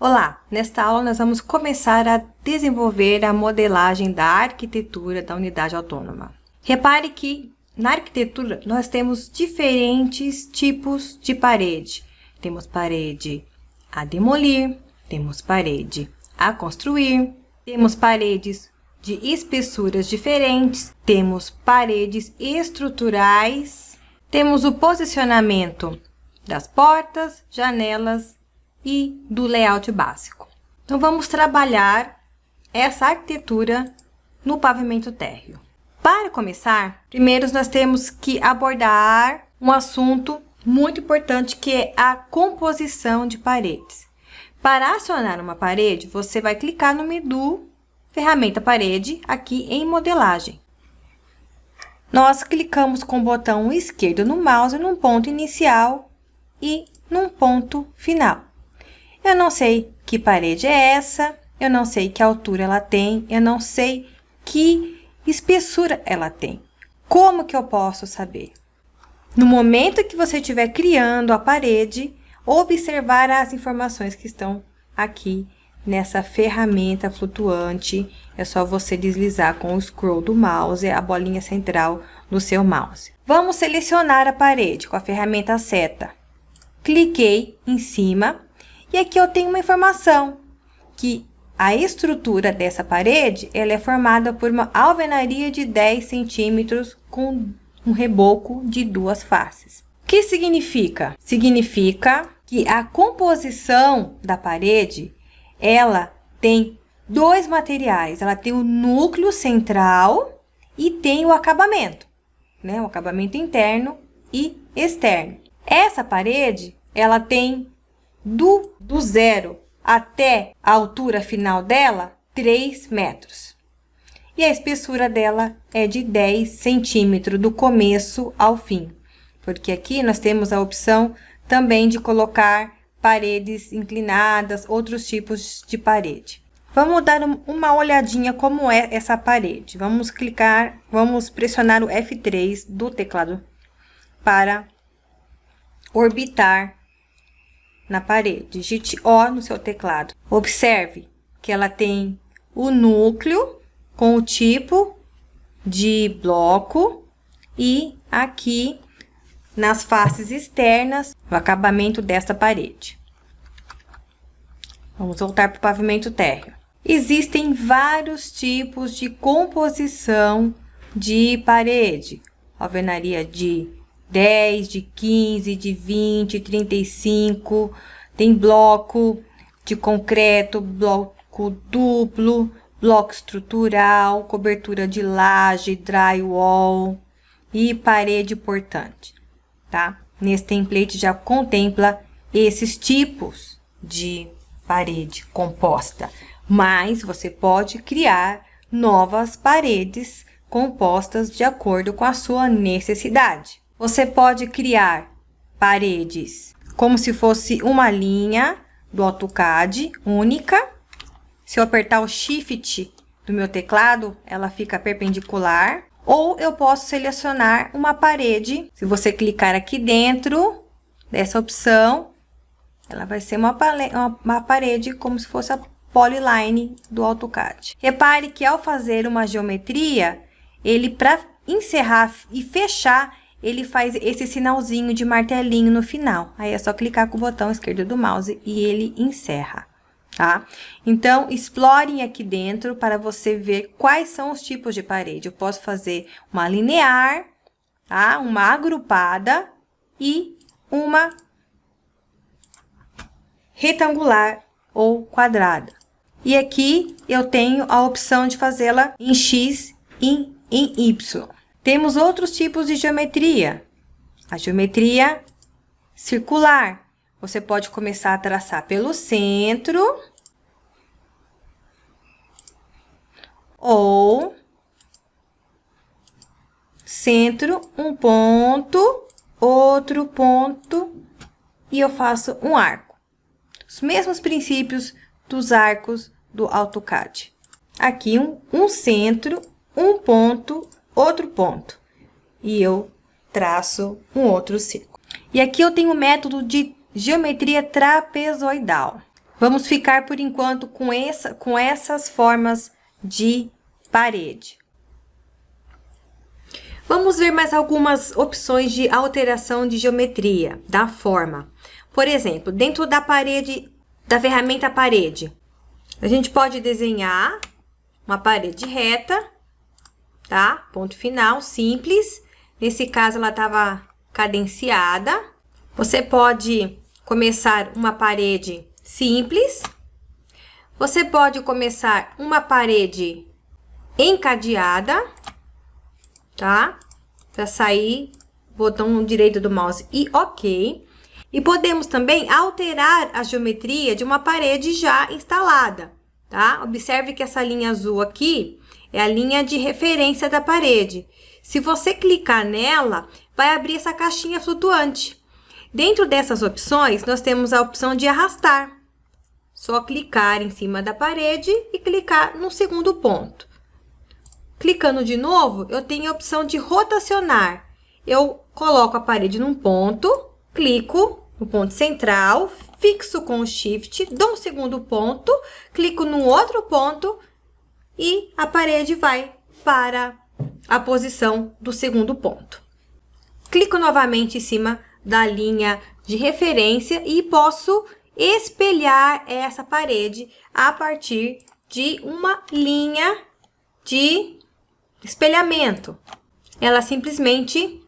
Olá, nesta aula nós vamos começar a desenvolver a modelagem da arquitetura da unidade autônoma. Repare que na arquitetura nós temos diferentes tipos de parede. Temos parede a demolir, temos parede a construir, temos paredes de espessuras diferentes, temos paredes estruturais, temos o posicionamento das portas, janelas e do layout básico. Então, vamos trabalhar essa arquitetura no pavimento térreo. Para começar, primeiro nós temos que abordar um assunto muito importante que é a composição de paredes. Para acionar uma parede, você vai clicar no menu Ferramenta Parede, aqui em Modelagem. Nós clicamos com o botão esquerdo no mouse num ponto inicial e num ponto final. Eu não sei que parede é essa, eu não sei que altura ela tem, eu não sei que espessura ela tem. Como que eu posso saber? No momento que você estiver criando a parede, observar as informações que estão aqui nessa ferramenta flutuante. É só você deslizar com o scroll do mouse, a bolinha central do seu mouse. Vamos selecionar a parede com a ferramenta seta. Cliquei em cima e aqui eu tenho uma informação que a estrutura dessa parede ela é formada por uma alvenaria de 10 centímetros com um reboco de duas faces. O que significa? Significa que a composição da parede ela tem dois materiais. Ela tem o núcleo central e tem o acabamento, né? O acabamento interno e externo. Essa parede, ela tem do, do zero até a altura final dela, 3 metros. E a espessura dela é de 10 centímetros, do começo ao fim. Porque aqui nós temos a opção também de colocar paredes inclinadas, outros tipos de parede. Vamos dar uma olhadinha como é essa parede. Vamos clicar, vamos pressionar o F3 do teclado para orbitar na parede. Digite O no seu teclado. Observe que ela tem o núcleo com o tipo de bloco e aqui nas faces externas o acabamento desta parede. Vamos voltar para o pavimento térreo. Existem vários tipos de composição de parede. Alvenaria de 10, de 15, de 20, 35. Tem bloco de concreto, bloco duplo, bloco estrutural, cobertura de laje, drywall e parede portante, tá? Nesse template já contempla esses tipos de parede composta, mas você pode criar novas paredes compostas de acordo com a sua necessidade. Você pode criar paredes como se fosse uma linha do AutoCAD única. Se eu apertar o Shift do meu teclado, ela fica perpendicular. Ou eu posso selecionar uma parede. Se você clicar aqui dentro dessa opção, ela vai ser uma, uma parede como se fosse a polyline do AutoCAD. Repare que ao fazer uma geometria, ele para encerrar e fechar, ele faz esse sinalzinho de martelinho no final. Aí é só clicar com o botão esquerdo do mouse e ele encerra, tá? Então, explorem aqui dentro para você ver quais são os tipos de parede. Eu posso fazer uma linear, tá? Uma agrupada e uma retangular ou quadrada. E aqui eu tenho a opção de fazê-la em X e em Y. Temos outros tipos de geometria. A geometria circular. Você pode começar a traçar pelo centro. Ou centro, um ponto, outro ponto, e eu faço um arco. Os mesmos princípios dos arcos do AutoCAD. Aqui um, um centro, um ponto, outro ponto. E eu traço um outro círculo. E aqui eu tenho o método de geometria trapezoidal. Vamos ficar, por enquanto, com, essa, com essas formas de parede. Vamos ver mais algumas opções de alteração de geometria da forma. Por exemplo, dentro da parede, da ferramenta parede, a gente pode desenhar uma parede reta, tá? Ponto final, simples. Nesse caso, ela estava cadenciada. Você pode começar uma parede simples. Você pode começar uma parede encadeada, tá? Para sair, botão direito do mouse e OK. E podemos também alterar a geometria de uma parede já instalada, tá? Observe que essa linha azul aqui é a linha de referência da parede. Se você clicar nela, vai abrir essa caixinha flutuante. Dentro dessas opções, nós temos a opção de arrastar. Só clicar em cima da parede e clicar no segundo ponto. Clicando de novo, eu tenho a opção de rotacionar. Eu coloco a parede num ponto, clico no ponto central, fixo com o Shift, dou um segundo ponto, clico no outro ponto e a parede vai para a posição do segundo ponto. Clico novamente em cima da linha de referência e posso espelhar essa parede a partir de uma linha de espelhamento. Ela simplesmente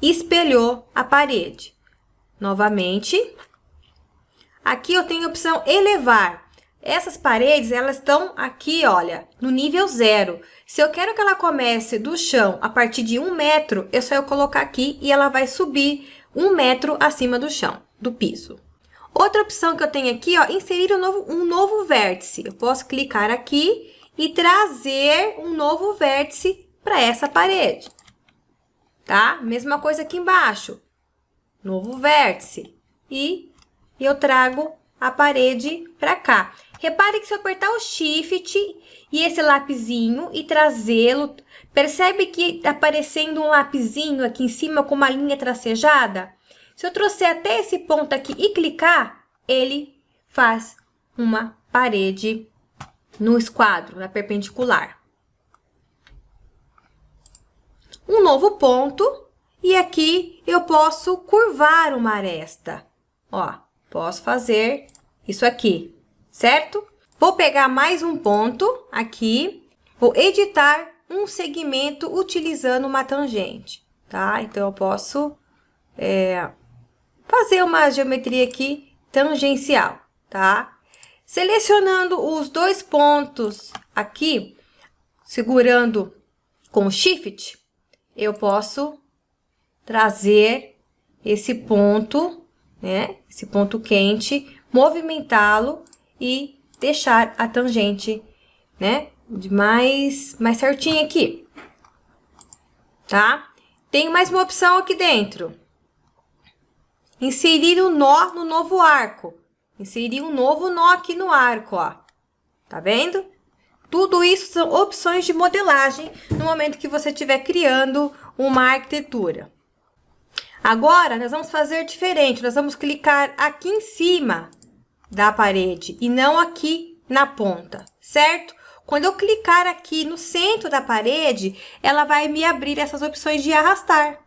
espelhou a parede. Novamente, aqui eu tenho a opção elevar. Essas paredes, elas estão aqui, olha, no nível zero. Se eu quero que ela comece do chão a partir de um metro, é só eu colocar aqui e ela vai subir um metro acima do chão, do piso. Outra opção que eu tenho aqui, ó, inserir um novo, um novo vértice. Eu posso clicar aqui e trazer um novo vértice para essa parede. Tá? Mesma coisa aqui embaixo. Novo vértice. E eu trago a parede para cá. Repare que se eu apertar o Shift e esse lapisinho e trazê-lo, percebe que tá aparecendo um lapisinho aqui em cima com uma linha tracejada? Se eu trouxer até esse ponto aqui e clicar, ele faz uma parede no esquadro, na perpendicular. Um novo ponto, e aqui eu posso curvar uma aresta. Ó, posso fazer isso aqui, certo? Vou pegar mais um ponto aqui, vou editar um segmento utilizando uma tangente, tá? Então, eu posso é, fazer uma geometria aqui tangencial, tá? Selecionando os dois pontos aqui, segurando com Shift, eu posso trazer esse ponto, né? Esse ponto quente, movimentá-lo e deixar a tangente, né? De mais, mais certinho aqui, tá? Tem mais uma opção aqui dentro. Inserir o um nó no novo arco. Inserir um novo nó aqui no arco, ó. Tá vendo? Tudo isso são opções de modelagem no momento que você estiver criando uma arquitetura. Agora, nós vamos fazer diferente. Nós vamos clicar aqui em cima da parede e não aqui na ponta, certo? Quando eu clicar aqui no centro da parede, ela vai me abrir essas opções de arrastar.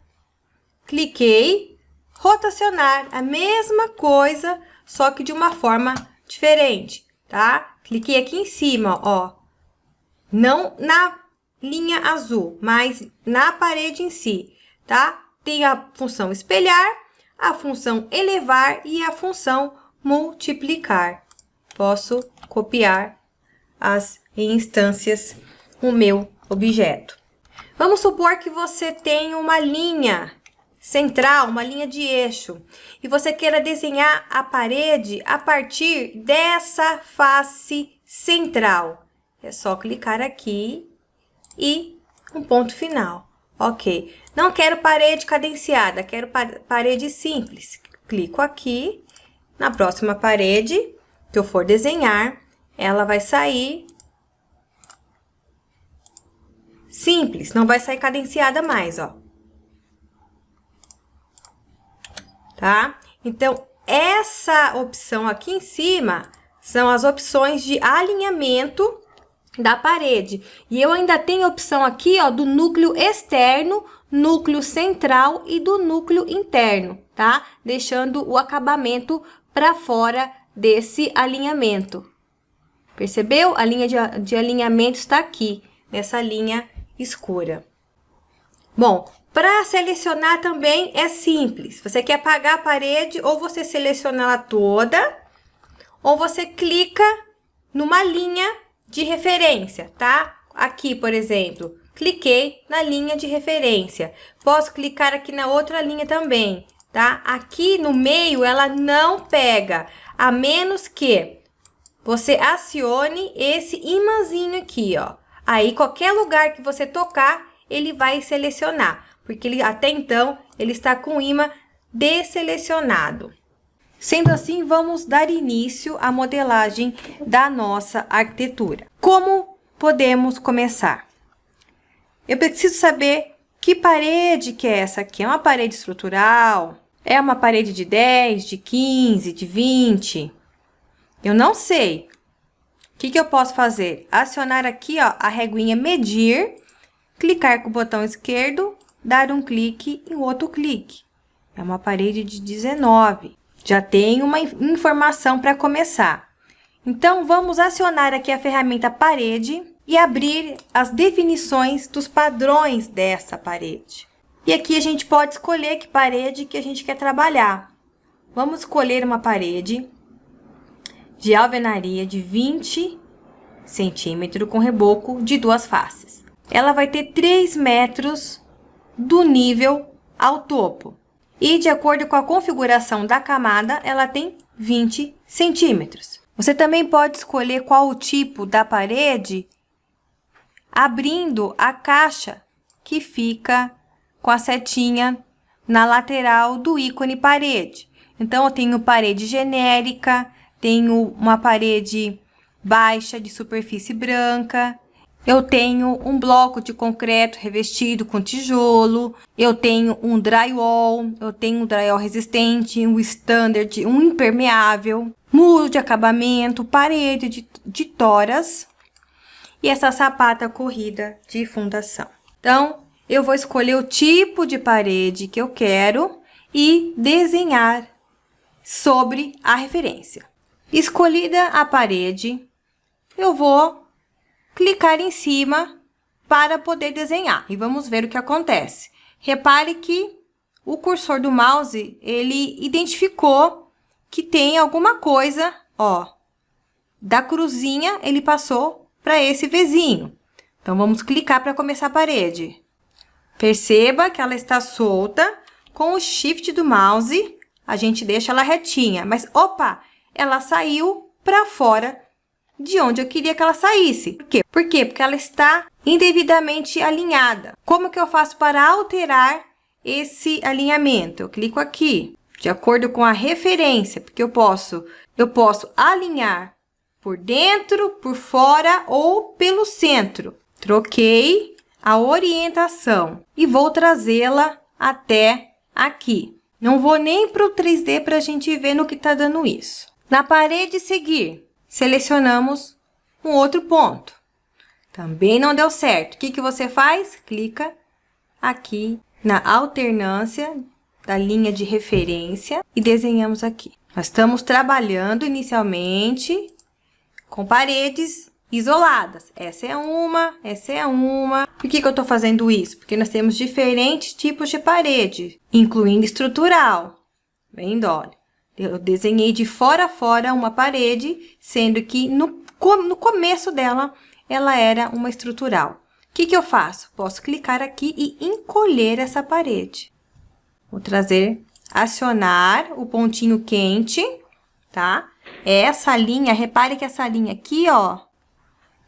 Cliquei, rotacionar, a mesma coisa, só que de uma forma diferente, tá? Cliquei aqui em cima, ó. Não na linha azul, mas na parede em si, tá? Tem a função espelhar, a função elevar e a função multiplicar. Posso copiar as instâncias o meu objeto. Vamos supor que você tem uma linha central, uma linha de eixo, e você queira desenhar a parede a partir dessa face central. É só clicar aqui e um ponto final. Ok. Não quero parede cadenciada, quero parede simples. Clico aqui. Na próxima parede que eu for desenhar, ela vai sair simples, não vai sair cadenciada mais, ó. tá? Então, essa opção aqui em cima são as opções de alinhamento da parede. E eu ainda tenho a opção aqui, ó, do núcleo externo, núcleo central e do núcleo interno, tá? Deixando o acabamento para fora desse alinhamento. Percebeu? A linha de, de alinhamento está aqui, nessa linha escura. Bom, para selecionar também é simples. Você quer apagar a parede, ou você seleciona ela toda, ou você clica numa linha de referência, tá? Aqui, por exemplo, cliquei na linha de referência. Posso clicar aqui na outra linha também, tá? Aqui no meio ela não pega, a menos que você acione esse imãzinho aqui, ó. Aí, qualquer lugar que você tocar, ele vai selecionar, porque ele, até então ele está com o imã desselecionado. Sendo assim, vamos dar início à modelagem da nossa arquitetura. Como podemos começar? Eu preciso saber que parede que é essa aqui. É uma parede estrutural? É uma parede de 10, de 15, de 20? Eu não sei. O que, que eu posso fazer? Acionar aqui ó, a reguinha medir, clicar com o botão esquerdo, dar um clique e outro clique. É uma parede de 19. Já tem uma informação para começar. Então, vamos acionar aqui a ferramenta parede e abrir as definições dos padrões dessa parede. E aqui a gente pode escolher que parede que a gente quer trabalhar. Vamos escolher uma parede de alvenaria de 20 centímetros com reboco de duas faces. Ela vai ter 3 metros do nível ao topo. E de acordo com a configuração da camada, ela tem 20 centímetros. Você também pode escolher qual o tipo da parede abrindo a caixa que fica com a setinha na lateral do ícone parede. Então, eu tenho parede genérica, tenho uma parede baixa de superfície branca, eu tenho um bloco de concreto revestido com tijolo, eu tenho um drywall, eu tenho um drywall resistente, um standard, um impermeável, muro de acabamento, parede de, de toras e essa sapata corrida de fundação. Então, eu vou escolher o tipo de parede que eu quero e desenhar sobre a referência. Escolhida a parede, eu vou clicar em cima para poder desenhar. E vamos ver o que acontece. Repare que o cursor do mouse, ele identificou que tem alguma coisa, ó, da cruzinha, ele passou para esse vizinho. Então, vamos clicar para começar a parede. Perceba que ela está solta. Com o shift do mouse, a gente deixa ela retinha. Mas, opa, ela saiu para fora de onde eu queria que ela saísse. Por quê? Por quê? Porque ela está indevidamente alinhada. Como que eu faço para alterar esse alinhamento? Eu clico aqui, de acordo com a referência, porque eu posso, eu posso alinhar por dentro, por fora ou pelo centro. Troquei a orientação e vou trazê-la até aqui. Não vou nem para o 3D para a gente ver no que está dando isso. Na parede seguir, selecionamos um outro ponto. Também não deu certo. O que, que você faz? Clica aqui na alternância da linha de referência e desenhamos aqui. Nós estamos trabalhando inicialmente com paredes isoladas. Essa é uma, essa é uma. Por que, que eu estou fazendo isso? Porque nós temos diferentes tipos de parede, incluindo estrutural. Vendo, olha. Eu desenhei de fora a fora uma parede, sendo que no, no começo dela, ela era uma estrutural. O que, que eu faço? Posso clicar aqui e encolher essa parede. Vou trazer, acionar o pontinho quente, tá? Essa linha, repare que essa linha aqui, ó,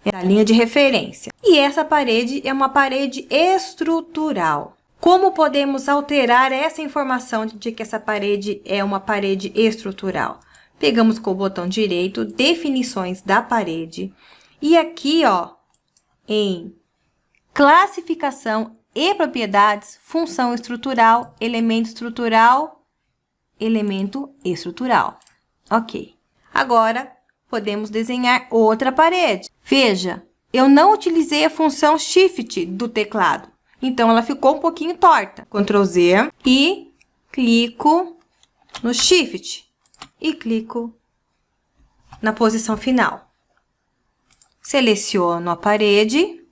é a linha de referência. E essa parede é uma parede estrutural. Como podemos alterar essa informação de que essa parede é uma parede estrutural? Pegamos com o botão direito, definições da parede, e aqui, ó, em classificação e propriedades, função estrutural, elemento estrutural elemento estrutural. Ok. Agora, podemos desenhar outra parede. Veja, eu não utilizei a função Shift do teclado. Então, ela ficou um pouquinho torta. Ctrl Z e clico no Shift e clico na posição final. Seleciono a parede,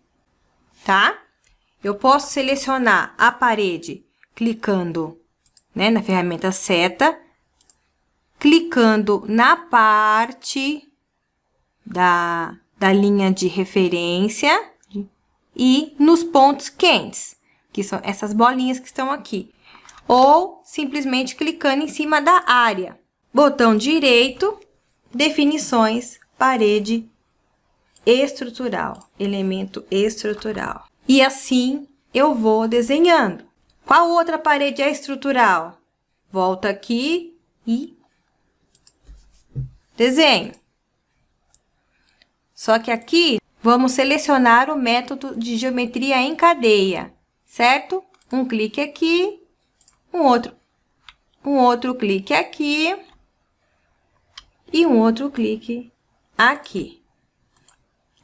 tá? Eu posso selecionar a parede clicando né, na ferramenta seta, clicando na parte da, da linha de referência e nos pontos quentes, que são essas bolinhas que estão aqui. Ou simplesmente clicando em cima da área. Botão direito, definições, parede estrutural, elemento estrutural. E assim eu vou desenhando. Qual outra parede é estrutural? Volto aqui e desenho. Só que aqui, vamos selecionar o método de geometria em cadeia, certo? Um clique aqui, um outro, um outro clique aqui e um outro clique aqui.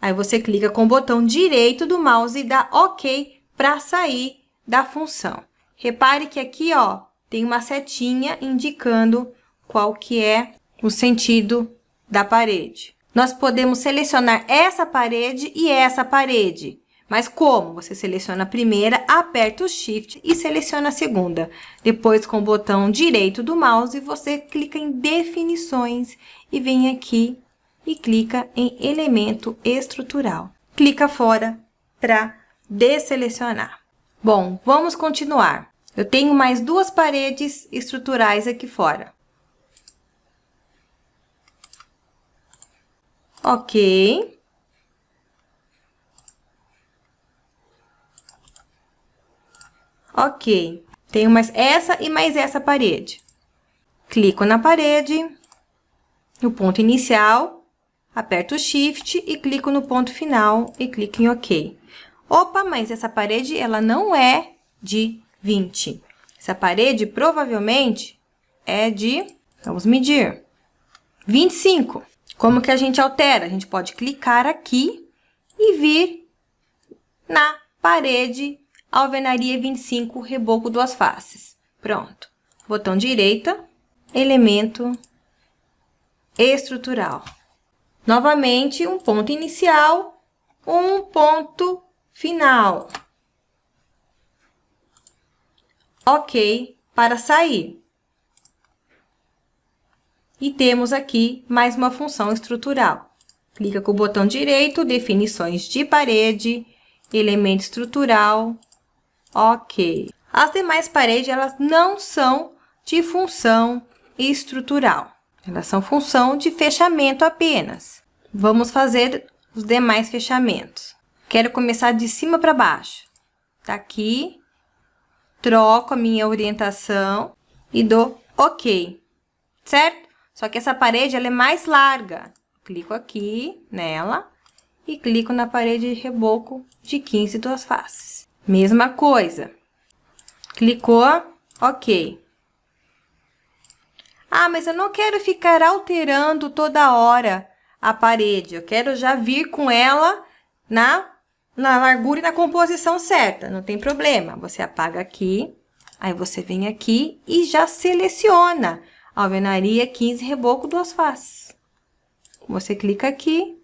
Aí, você clica com o botão direito do mouse e dá OK para sair da função. Repare que aqui, ó, tem uma setinha indicando qual que é o sentido da parede. Nós podemos selecionar essa parede e essa parede. Mas como? Você seleciona a primeira, aperta o Shift e seleciona a segunda. Depois, com o botão direito do mouse, você clica em Definições e vem aqui e clica em Elemento Estrutural. Clica fora para desselecionar. Bom, vamos continuar. Eu tenho mais duas paredes estruturais aqui fora. Ok. Ok. Tenho mais essa e mais essa parede. Clico na parede, no ponto inicial, aperto o Shift e clico no ponto final e clico em OK. Opa, mas essa parede, ela não é de 20. Essa parede provavelmente é de, vamos medir, 25. Como que a gente altera? A gente pode clicar aqui e vir na parede alvenaria 25, reboco duas faces. Pronto. Botão direita, elemento estrutural. Novamente, um ponto inicial, um ponto final. OK para sair. E temos aqui mais uma função estrutural. Clica com o botão direito, definições de parede, elemento estrutural, ok. As demais paredes, elas não são de função estrutural. Elas são função de fechamento apenas. Vamos fazer os demais fechamentos. Quero começar de cima para baixo. Tá aqui, troco a minha orientação e dou OK, certo? Só que essa parede, ela é mais larga. Clico aqui nela e clico na parede de reboco de 15 duas faces. Mesma coisa. Clicou, OK. Ah, mas eu não quero ficar alterando toda hora a parede. Eu quero já vir com ela na na largura e na composição certa, não tem problema. Você apaga aqui, aí você vem aqui e já seleciona alvenaria 15 reboco duas faces. Você clica aqui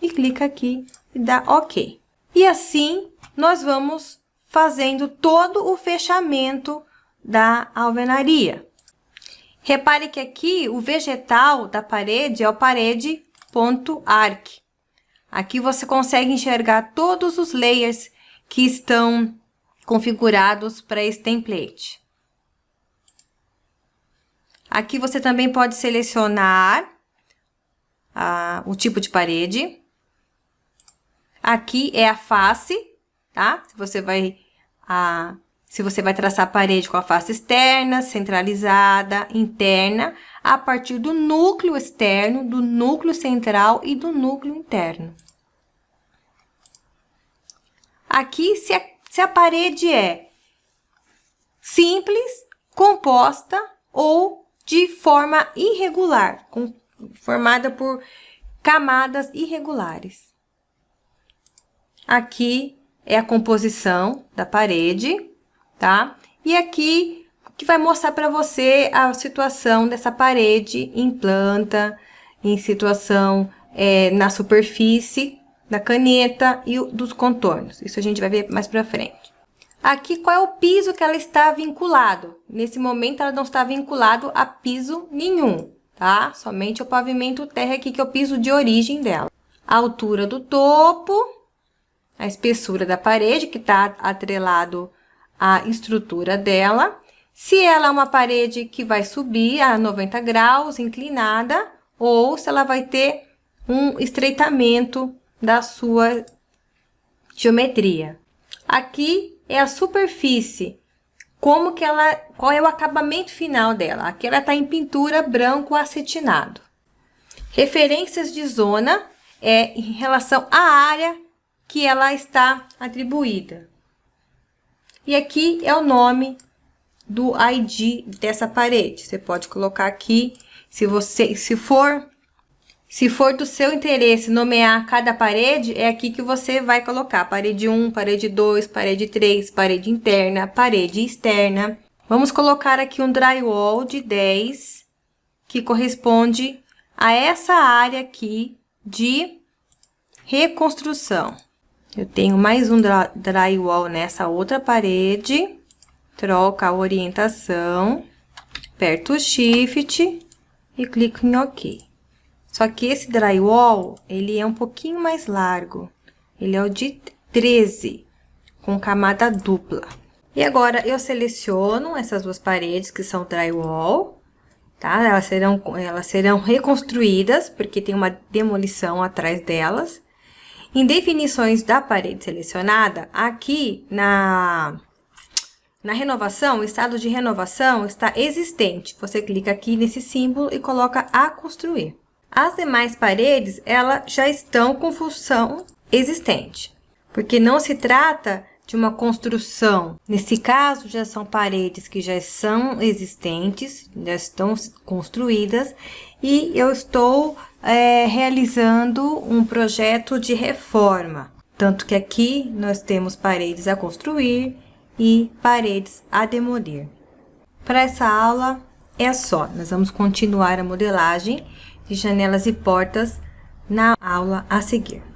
e clica aqui e dá OK. E assim, nós vamos fazendo todo o fechamento da alvenaria. Repare que aqui o vegetal da parede é o parede.arc. Aqui você consegue enxergar todos os layers que estão configurados para esse template. Aqui você também pode selecionar ah, o tipo de parede. Aqui é a face, tá? Se você vai, se você vai traçar a parede com a face externa, centralizada, interna, a partir do núcleo externo, do núcleo central e do núcleo interno. Aqui, se a, se a parede é simples, composta ou de forma irregular, com, formada por camadas irregulares. Aqui é a composição da parede, tá? E aqui que vai mostrar para você a situação dessa parede em planta, em situação é, na superfície da caneta e dos contornos. Isso a gente vai ver mais para frente. Aqui, qual é o piso que ela está vinculado? Nesse momento, ela não está vinculado a piso nenhum, tá? Somente o pavimento terra aqui, que é o piso de origem dela. A altura do topo, a espessura da parede, que está atrelado à estrutura dela. Se ela é uma parede que vai subir a 90 graus, inclinada, ou se ela vai ter um estreitamento da sua geometria. Aqui é a superfície, como que ela, qual é o acabamento final dela. Aqui ela está em pintura branco acetinado. Referências de zona é em relação à área que ela está atribuída. E aqui é o nome do ID dessa parede. Você pode colocar aqui, se você, se for se for do seu interesse nomear cada parede, é aqui que você vai colocar parede 1, parede 2, parede 3, parede interna, parede externa. Vamos colocar aqui um drywall de 10, que corresponde a essa área aqui de reconstrução. Eu tenho mais um drywall nessa outra parede, troca a orientação, aperto o Shift e clico em OK. Só que esse drywall, ele é um pouquinho mais largo. Ele é o de 13, com camada dupla. E agora, eu seleciono essas duas paredes, que são drywall, tá? Elas serão, elas serão reconstruídas, porque tem uma demolição atrás delas. Em definições da parede selecionada, aqui na, na renovação, o estado de renovação está existente. Você clica aqui nesse símbolo e coloca a construir. As demais paredes, elas já estão com função existente, porque não se trata de uma construção. Nesse caso, já são paredes que já são existentes, já estão construídas, e eu estou é, realizando um projeto de reforma. Tanto que aqui nós temos paredes a construir e paredes a demolir. Para essa aula é só, nós vamos continuar a modelagem de janelas e portas na aula a seguir.